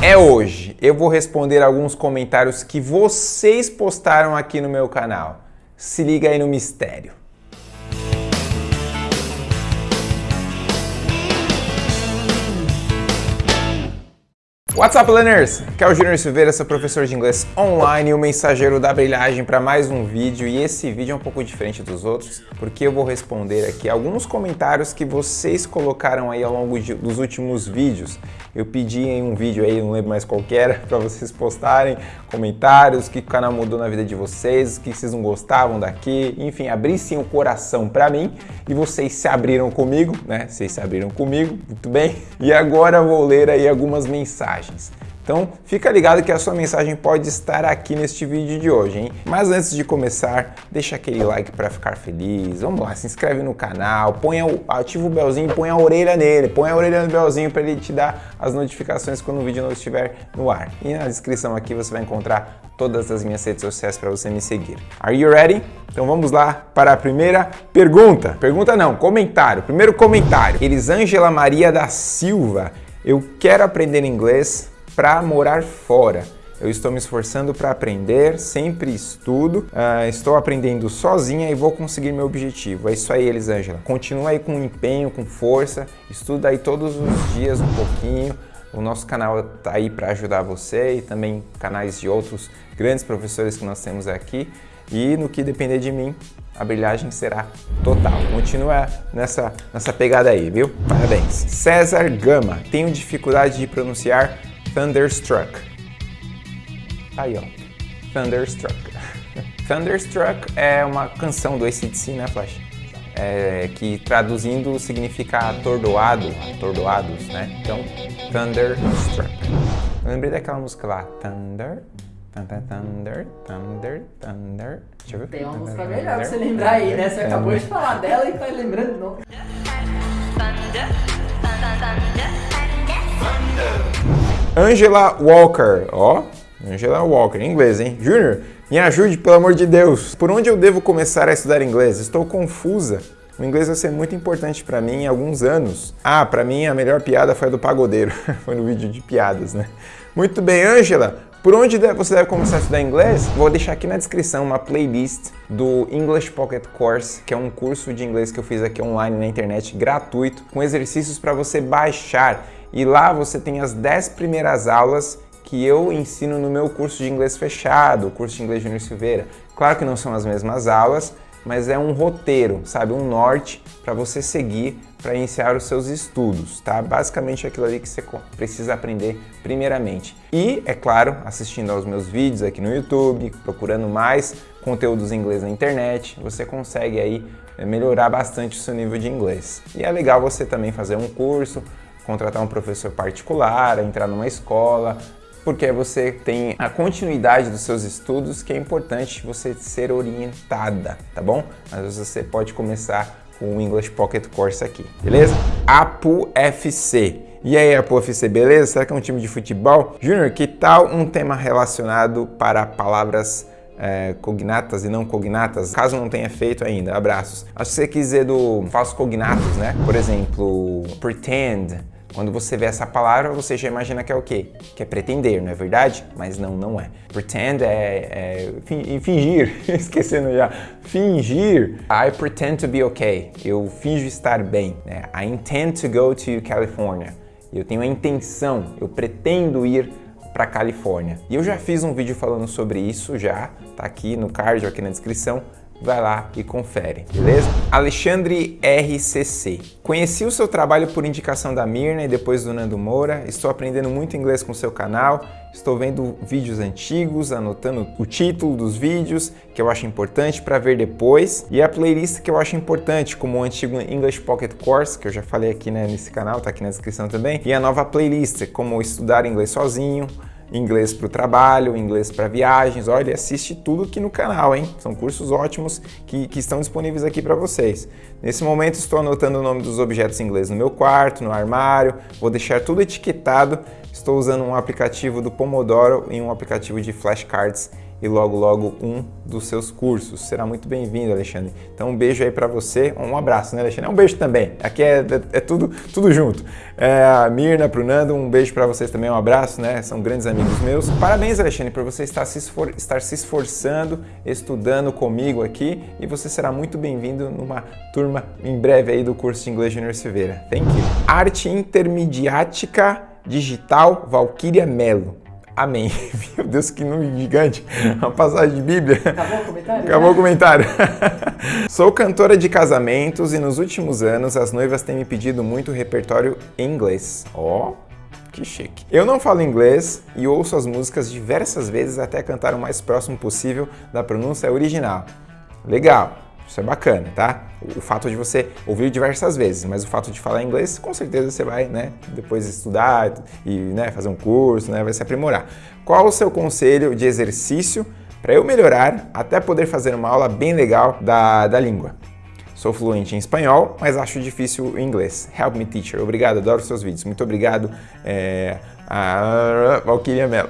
é hoje. Eu vou responder alguns comentários que vocês postaram aqui no meu canal. Se liga aí no mistério. What's up, learners? Aqui é o Júnior Silveira, sou professor de inglês online e o mensageiro da brilhagem para mais um vídeo. E esse vídeo é um pouco diferente dos outros, porque eu vou responder aqui alguns comentários que vocês colocaram aí ao longo de, dos últimos vídeos. Eu pedi em um vídeo aí, não lembro mais qual era, para vocês postarem comentários, o que o canal mudou na vida de vocês, o que vocês não gostavam daqui, enfim, abrissem o coração para mim e vocês se abriram comigo, né? Vocês se abriram comigo, muito bem. E agora vou ler aí algumas mensagens mensagens. Então, fica ligado que a sua mensagem pode estar aqui neste vídeo de hoje, hein? Mas antes de começar, deixa aquele like para ficar feliz. Vamos lá, se inscreve no canal, põe o, ativa o belzinho, põe a orelha nele, põe a orelha no belzinho para ele te dar as notificações quando o vídeo não estiver no ar. E na descrição aqui você vai encontrar todas as minhas redes sociais para você me seguir. Are you ready? Então vamos lá para a primeira pergunta. Pergunta não, comentário. Primeiro comentário. Elisângela Maria da Silva eu quero aprender inglês para morar fora. Eu estou me esforçando para aprender, sempre estudo, uh, estou aprendendo sozinha e vou conseguir meu objetivo. É isso aí, Elisângela. Continua aí com empenho, com força, estuda aí todos os dias um pouquinho. O nosso canal está aí para ajudar você e também canais de outros grandes professores que nós temos aqui. E no que depender de mim, a brilhagem será total. Continua nessa, nessa pegada aí, viu? Parabéns. César Gama. Tenho dificuldade de pronunciar Thunderstruck. Aí, ó. Thunderstruck. Thunderstruck é uma canção do ACDC, né, Flash? É, que traduzindo significa atordoado, atordoados, né? Então, Thunderstruck. Eu lembrei daquela música lá, Thunder, Thunder, Thunder, Thunder. Deixa eu ver. Tem uma música melhor pra você lembrar aí, né? Você acabou de falar dela e tá lembrando de novo. Angela Walker, ó. Angela Walker, em inglês, hein? Júnior, me ajude, pelo amor de Deus. Por onde eu devo começar a estudar inglês? Estou confusa. O inglês vai ser muito importante para mim em alguns anos. Ah, para mim a melhor piada foi a do pagodeiro. foi no vídeo de piadas, né? Muito bem, Angela. Por onde você deve começar a estudar inglês? Vou deixar aqui na descrição uma playlist do English Pocket Course, que é um curso de inglês que eu fiz aqui online na internet, gratuito, com exercícios para você baixar. E lá você tem as 10 primeiras aulas que eu ensino no meu curso de inglês fechado, o curso de inglês Júnior Silveira. Claro que não são as mesmas aulas, mas é um roteiro, sabe, um norte para você seguir para iniciar os seus estudos, tá? Basicamente aquilo ali que você precisa aprender primeiramente. E, é claro, assistindo aos meus vídeos aqui no YouTube, procurando mais conteúdos em inglês na internet, você consegue aí eh, melhorar bastante o seu nível de inglês. E é legal você também fazer um curso, contratar um professor particular, entrar numa escola, porque você tem a continuidade dos seus estudos, que é importante você ser orientada, tá bom? Mas você pode começar com o English Pocket Course aqui, beleza? Apu FC. E aí, Apu FC, beleza? Será que é um time de futebol? Júnior, que tal um tema relacionado para palavras é, cognatas e não cognatas, caso não tenha feito ainda, abraços. Acho que você quis dizer do falso cognatos, né? Por exemplo, pretend, quando você vê essa palavra, você já imagina que é o quê? Que é pretender, não é verdade? Mas não, não é. Pretend é, é fingir, esquecendo já. Fingir. I pretend to be okay. Eu finjo estar bem. Né? I intend to go to California. Eu tenho a intenção, eu pretendo ir para Califórnia. E eu já fiz um vídeo falando sobre isso já, tá aqui no card, aqui na descrição vai lá e confere, beleza? Alexandre RCC. Conheci o seu trabalho por indicação da Mirna e depois do Nando Moura. Estou aprendendo muito inglês com seu canal. Estou vendo vídeos antigos, anotando o título dos vídeos, que eu acho importante para ver depois, e a playlist que eu acho importante, como o antigo English Pocket Course, que eu já falei aqui né, nesse canal, tá aqui na descrição também, e a nova playlist, como estudar inglês sozinho, inglês para o trabalho, inglês para viagens. Olha, assiste tudo aqui no canal, hein? São cursos ótimos que, que estão disponíveis aqui para vocês. Nesse momento estou anotando o nome dos objetos em inglês no meu quarto, no armário, vou deixar tudo etiquetado. Estou usando um aplicativo do Pomodoro e um aplicativo de flashcards e logo logo um dos seus cursos. Será muito bem-vindo, Alexandre. Então um beijo aí para você, um abraço, né, Alexandre? Um beijo também. Aqui é, é, é tudo, tudo junto. É, a Mirna, pro Nando, um beijo para vocês também, um abraço, né? São grandes amigos meus. Parabéns, Alexandre, por você estar se, esfor estar se esforçando, estudando comigo aqui e você será muito bem-vindo numa turma em breve aí do curso de inglês Júnior Silveira. Thank you. Arte intermediática digital Valquíria Melo. Amém. Meu Deus, que nome gigante. Uma passagem de Bíblia. Acabou o comentário? Acabou o comentário. Sou cantora de casamentos e nos últimos anos as noivas têm me pedido muito repertório em inglês. Ó, oh, que chique. Eu não falo inglês e ouço as músicas diversas vezes até cantar o mais próximo possível da pronúncia original. Legal. Isso é bacana, tá? O fato de você ouvir diversas vezes, mas o fato de falar inglês, com certeza você vai, né, depois estudar e né, fazer um curso, né, vai se aprimorar. Qual o seu conselho de exercício para eu melhorar até poder fazer uma aula bem legal da, da língua? Sou fluente em espanhol, mas acho difícil o inglês. Help me, teacher. Obrigado, adoro seus vídeos. Muito obrigado, é, a Valkyria Mello.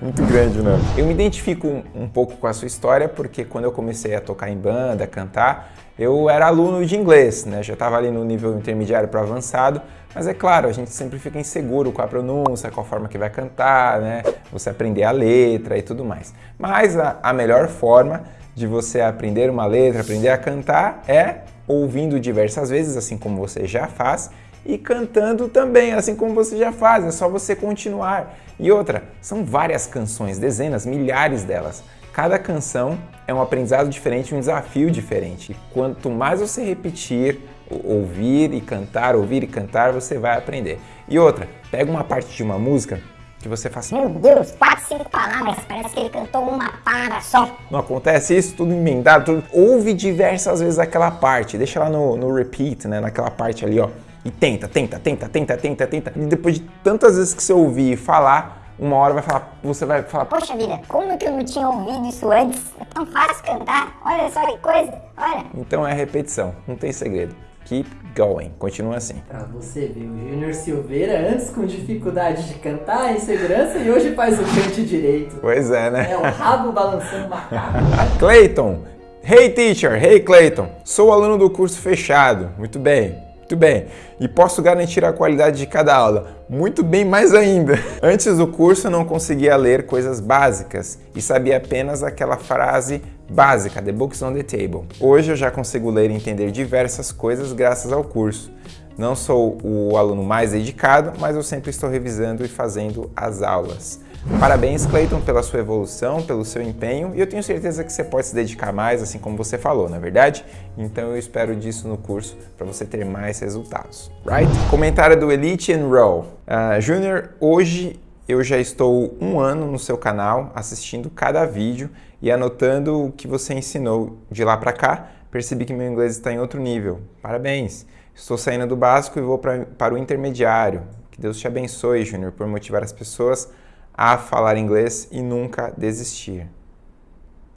Muito grande o nome. Eu me identifico um, um, pouco com a sua história porque quando eu comecei a tocar em banda, cantar, eu era aluno de inglês, né? Já estava ali no nível intermediário para avançado, mas é claro, a gente sempre fica inseguro com a pronúncia, com a forma que vai cantar, né? Você aprender a letra e tudo mais. Mas a, a melhor forma de você aprender uma letra, aprender a cantar é ouvindo diversas vezes, assim como você já faz, e cantando também, assim como você já faz, é só você continuar. E outra, são várias canções, dezenas, milhares delas. Cada canção é um aprendizado diferente, um desafio diferente. E quanto mais você repetir, ouvir e cantar, ouvir e cantar, você vai aprender. E outra, pega uma parte de uma música que você fala assim, meu Deus, quatro, cinco palavras, parece que ele cantou uma palavra só. Não acontece isso, tudo emendado, tudo. Ouve diversas vezes aquela parte, deixa lá no, no repeat, né, naquela parte ali, ó e tenta, tenta, tenta, tenta, tenta, tenta. E depois de tantas vezes que você ouvir falar, uma hora vai falar, você vai falar, poxa vida, como que eu não tinha ouvido isso antes? É tão fácil cantar, olha só que coisa, olha. Então é repetição, não tem segredo. Keep going, continua assim. Pra você ver, o Júnior Silveira antes com dificuldade de cantar, insegurança, e hoje faz o cante direito. Pois é, né? É o rabo balançando macaco. Clayton, Hey teacher, hey Clayton, sou aluno do curso fechado. Muito bem. Muito bem. E posso garantir a qualidade de cada aula. Muito bem, mais ainda. Antes do curso eu não conseguia ler coisas básicas e sabia apenas aquela frase básica, the books on the table. Hoje eu já consigo ler e entender diversas coisas graças ao curso. Não sou o aluno mais dedicado, mas eu sempre estou revisando e fazendo as aulas. Parabéns, Clayton, pela sua evolução, pelo seu empenho e eu tenho certeza que você pode se dedicar mais, assim como você falou, na é verdade? Então eu espero disso no curso para você ter mais resultados, right? Comentário do Elite Enroll. Uh, Júnior, hoje eu já estou um ano no seu canal assistindo cada vídeo e anotando o que você ensinou de lá para cá. Percebi que meu inglês está em outro nível. Parabéns! Estou saindo do básico e vou pra, para o intermediário. Que Deus te abençoe, Júnior, por motivar as pessoas a falar inglês e nunca desistir.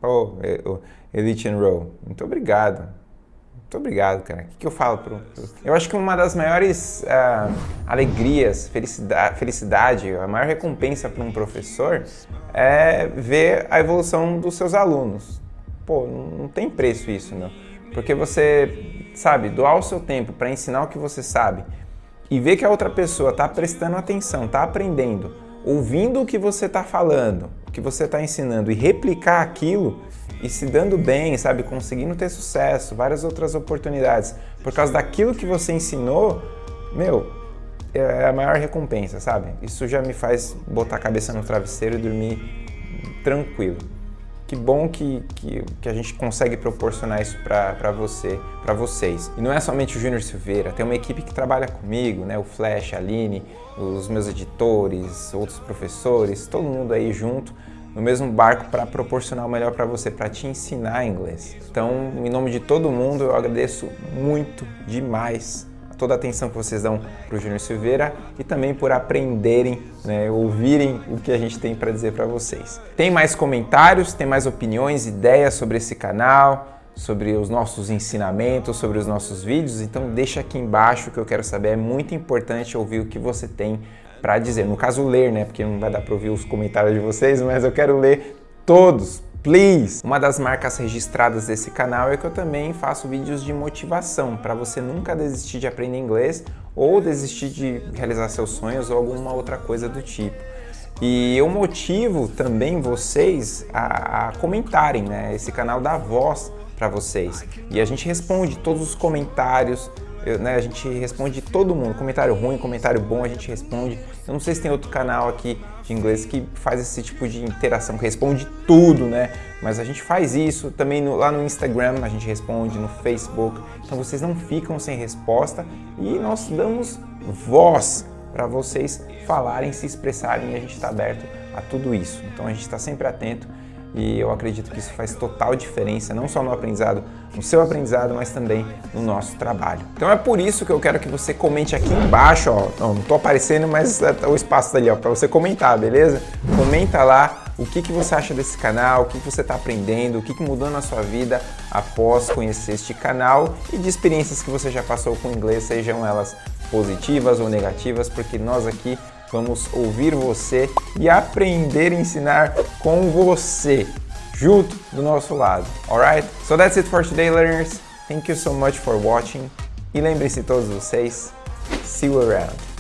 Oh, Elite Row, muito obrigado. Muito obrigado, cara. O que, eu falo pro, Eu acho que uma das maiores uh, alegrias, felicidade, felicidade, a maior recompensa para um professor é ver a evolução dos seus alunos. Pô, não tem preço isso, não. Porque você, sabe, doar o seu tempo para ensinar o que você sabe e ver que a outra pessoa está prestando atenção, está aprendendo, ouvindo o que você está falando, o que você está ensinando e replicar aquilo e se dando bem, sabe, conseguindo ter sucesso, várias outras oportunidades, por causa daquilo que você ensinou, meu, é a maior recompensa, sabe? Isso já me faz botar a cabeça no travesseiro e dormir tranquilo. Que bom que, que, que a gente consegue proporcionar isso para você, para vocês. E não é somente o Júnior Silveira, tem uma equipe que trabalha comigo, né? O Flash, a Aline, os meus editores, outros professores, todo mundo aí junto no mesmo barco para proporcionar o melhor para você, para te ensinar inglês. Então, em nome de todo mundo, eu agradeço muito demais toda a atenção que vocês dão para o Júnior Silveira e também por aprenderem, né, ouvirem o que a gente tem para dizer para vocês. Tem mais comentários, tem mais opiniões, ideias sobre esse canal, sobre os nossos ensinamentos, sobre os nossos vídeos, então deixa aqui embaixo que eu quero saber, é muito importante ouvir o que você tem para dizer. No caso, ler, né? Porque não vai dar para ouvir os comentários de vocês, mas eu quero ler todos, please! Uma das marcas registradas desse canal é que eu também faço vídeos de motivação para você nunca desistir de aprender inglês ou desistir de realizar seus sonhos ou alguma outra coisa do tipo. E eu motivo também vocês a, a comentarem, né? Esse canal dá voz para vocês. E a gente responde todos os comentários, eu, né, a gente responde todo mundo, comentário ruim, comentário bom, a gente responde. Eu não sei se tem outro canal aqui de inglês que faz esse tipo de interação, que responde tudo, né? Mas a gente faz isso também no, lá no Instagram, a gente responde, no Facebook. Então vocês não ficam sem resposta e nós damos voz para vocês falarem, se expressarem e a gente está aberto a tudo isso. Então a gente está sempre atento e eu acredito que isso faz total diferença, não só no aprendizado, no seu aprendizado, mas também no nosso trabalho. Então é por isso que eu quero que você comente aqui embaixo, ó, não, não tô aparecendo, mas é, o espaço ali, ó, para você comentar, beleza? Comenta lá o que, que você acha desse canal, o que, que você está aprendendo, o que, que mudou na sua vida após conhecer este canal e de experiências que você já passou com o inglês, sejam elas positivas ou negativas, porque nós aqui Vamos ouvir você e aprender a ensinar com você, junto do nosso lado. Alright? So that's it for today, learners. Thank you so much for watching. E lembre-se todos vocês, see you around.